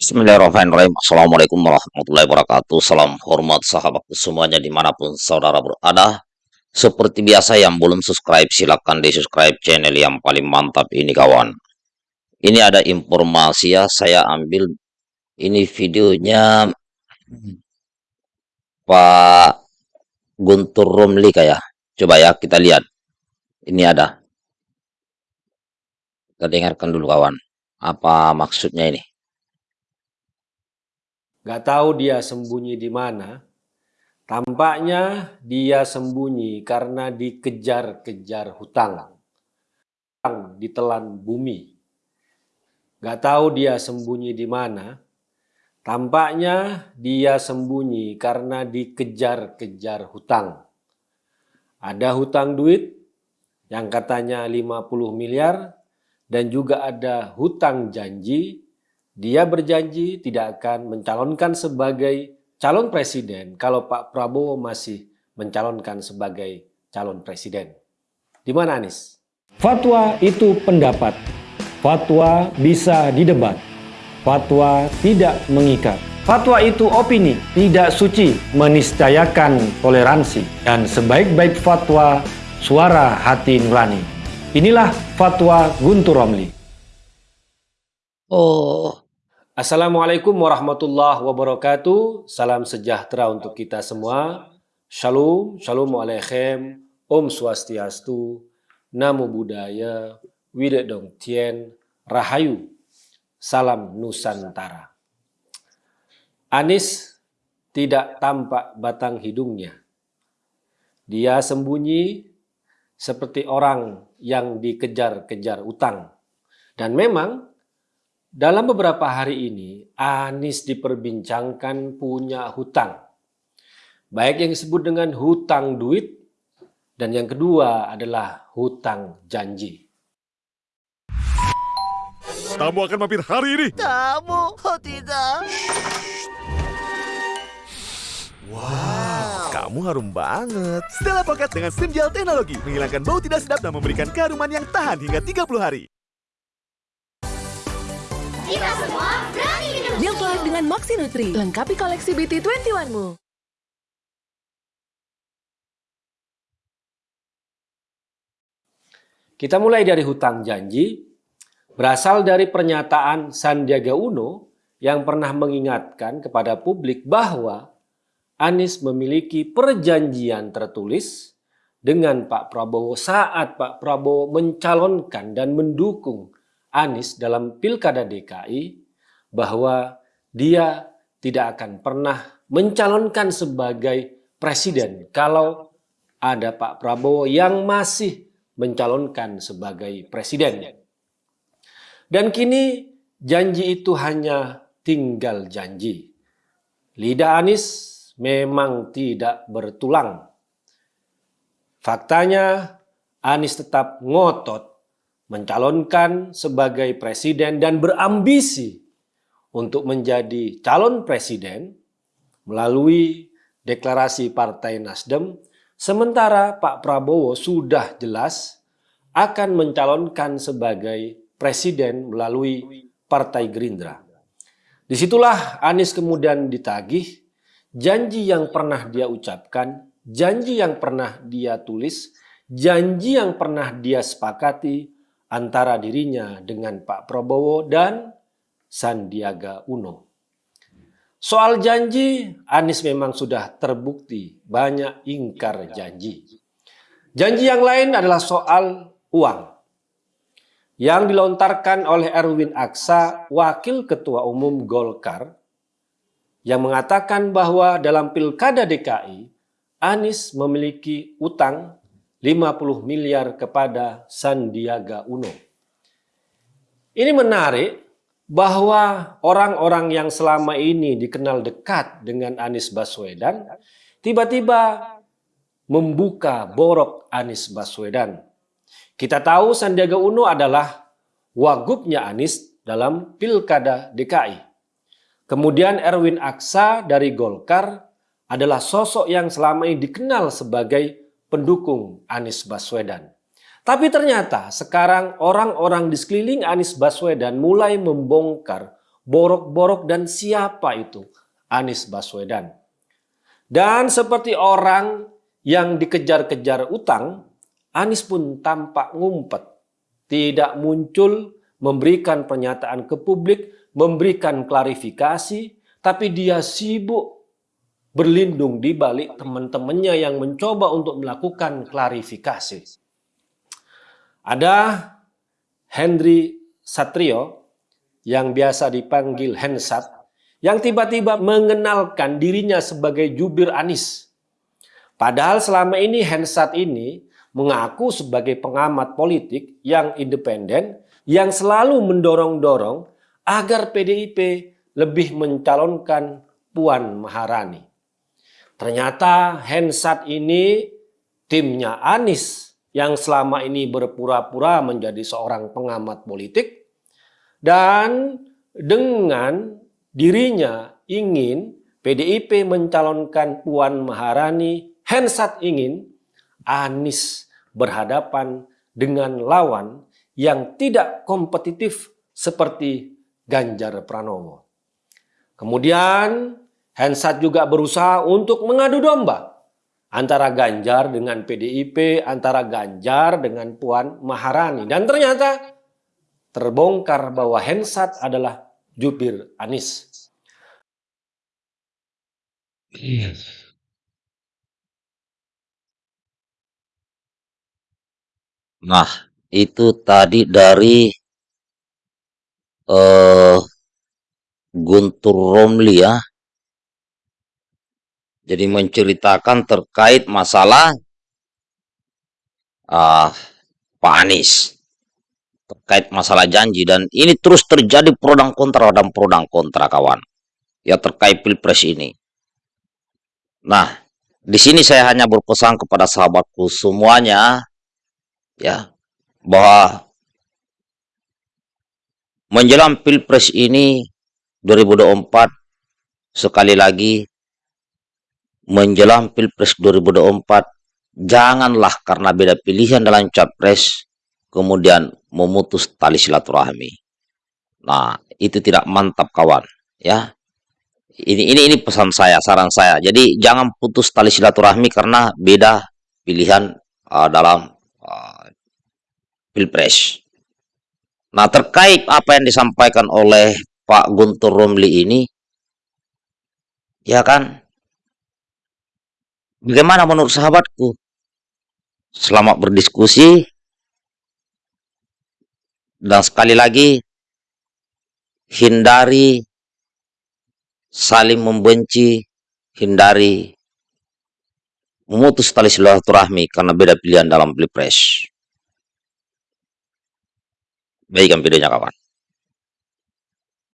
Bismillahirrahmanirrahim. Assalamualaikum warahmatullahi wabarakatuh. Salam hormat sahabatku semuanya di mana pun saudara berada. Seperti biasa yang belum subscribe silahkan di subscribe channel yang paling mantap ini kawan. Ini ada informasi ya saya ambil ini videonya Pak Guntur Romli kayak. Coba ya kita lihat. Ini ada. Kita dengarkan dulu kawan. Apa maksudnya ini? Gak tahu dia sembunyi di mana. Tampaknya dia sembunyi karena dikejar-kejar hutang. Hutang ditelan bumi. Gak tahu dia sembunyi di mana. Tampaknya dia sembunyi karena dikejar-kejar hutang. Ada hutang duit yang katanya 50 miliar dan juga ada hutang janji dia berjanji tidak akan mencalonkan sebagai calon presiden kalau Pak Prabowo masih mencalonkan sebagai calon presiden. Di mana Anies? Fatwa itu pendapat. Fatwa bisa didebat. Fatwa tidak mengikat. Fatwa itu opini, tidak suci, meniscayakan toleransi. Dan sebaik-baik fatwa, suara hati nurani. Inilah fatwa Guntur Romli. Oh, Assalamualaikum warahmatullahi wabarakatuh. Salam sejahtera untuk kita semua. Shalom, shalom alaikum, Om Swastiastu, Namo Buddhaya, Widodong Tien, Rahayu, Salam Nusantara. Anis tidak tampak batang hidungnya. Dia sembunyi seperti orang yang dikejar-kejar utang. Dan memang dalam beberapa hari ini, Anies diperbincangkan punya hutang. Baik yang disebut dengan hutang duit, dan yang kedua adalah hutang janji. Tamu akan mampir hari ini. Tamu? Oh tidak. Wow, kamu harum banget. Stella Pocket dengan SIM gel teknologi menghilangkan bau tidak sedap dan memberikan keharuman yang tahan hingga 30 hari. Kita semua berani minum. Milk Life dengan Moxie Nutri. Lengkapi koleksi BT21-mu. Kita mulai dari hutang janji, berasal dari pernyataan Sandiaga Uno yang pernah mengingatkan kepada publik bahwa Anies memiliki perjanjian tertulis dengan Pak Prabowo saat Pak Prabowo mencalonkan dan mendukung Anies dalam Pilkada DKI bahwa dia tidak akan pernah mencalonkan sebagai presiden kalau ada Pak Prabowo yang masih mencalonkan sebagai presiden. Dan kini janji itu hanya tinggal janji. Lidah Anies memang tidak bertulang. Faktanya Anies tetap ngotot mencalonkan sebagai presiden dan berambisi untuk menjadi calon presiden melalui deklarasi Partai Nasdem, sementara Pak Prabowo sudah jelas akan mencalonkan sebagai presiden melalui Partai Gerindra. Di situlah Anies kemudian ditagih janji yang pernah dia ucapkan, janji yang pernah dia tulis, janji yang pernah dia sepakati antara dirinya dengan Pak Prabowo dan Sandiaga Uno. Soal janji, Anies memang sudah terbukti banyak ingkar janji. Janji yang lain adalah soal uang yang dilontarkan oleh Erwin Aksa, Wakil Ketua Umum Golkar, yang mengatakan bahwa dalam Pilkada DKI, Anies memiliki utang 50 miliar kepada Sandiaga Uno. Ini menarik bahwa orang-orang yang selama ini dikenal dekat dengan Anies Baswedan tiba-tiba membuka borok Anies Baswedan. Kita tahu Sandiaga Uno adalah wagubnya Anies dalam Pilkada DKI. Kemudian Erwin Aksa dari Golkar adalah sosok yang selama ini dikenal sebagai pendukung Anies Baswedan. Tapi ternyata sekarang orang-orang di sekeliling Anies Baswedan mulai membongkar borok-borok dan siapa itu Anies Baswedan. Dan seperti orang yang dikejar-kejar utang, Anies pun tampak ngumpet, tidak muncul memberikan pernyataan ke publik, memberikan klarifikasi, tapi dia sibuk berlindung di balik teman-temannya yang mencoba untuk melakukan klarifikasi. Ada Henry Satrio yang biasa dipanggil Hensat yang tiba-tiba mengenalkan dirinya sebagai jubir Anies. Padahal selama ini Hensat ini mengaku sebagai pengamat politik yang independen yang selalu mendorong-dorong agar PDIP lebih mencalonkan Puan Maharani. Ternyata Hensat ini timnya Anies yang selama ini berpura-pura menjadi seorang pengamat politik dan dengan dirinya ingin PDIP mencalonkan Puan Maharani, Hensat ingin Anies berhadapan dengan lawan yang tidak kompetitif seperti Ganjar Pranowo. Kemudian Hensat juga berusaha untuk mengadu domba antara Ganjar dengan PDIP, antara Ganjar dengan Puan Maharani. Dan ternyata terbongkar bahwa Hensat adalah jubir Anies. Nah, itu tadi dari eh Guntur Romli ya. Jadi menceritakan terkait masalah ah, Pak Anies. Terkait masalah janji. Dan ini terus terjadi pro dan kontra dan pro dan kontra kawan. Ya terkait pilpres ini. Nah, di sini saya hanya berpesan kepada sahabatku semuanya. Ya, bahwa menjelang pilpres ini 2024 sekali lagi menjelang Pilpres 2024 janganlah karena beda pilihan dalam capres kemudian memutus tali silaturahmi. Nah, itu tidak mantap kawan, ya. Ini ini ini pesan saya, saran saya. Jadi jangan putus tali silaturahmi karena beda pilihan uh, dalam uh, Pilpres. Nah, terkait apa yang disampaikan oleh Pak Guntur Romli ini, ya kan, Bagaimana menurut sahabatku? Selamat berdiskusi. Dan sekali lagi, hindari saling membenci, hindari memutus tali silaturahmi karena beda pilihan dalam pilpres. Baikkan videonya kawan.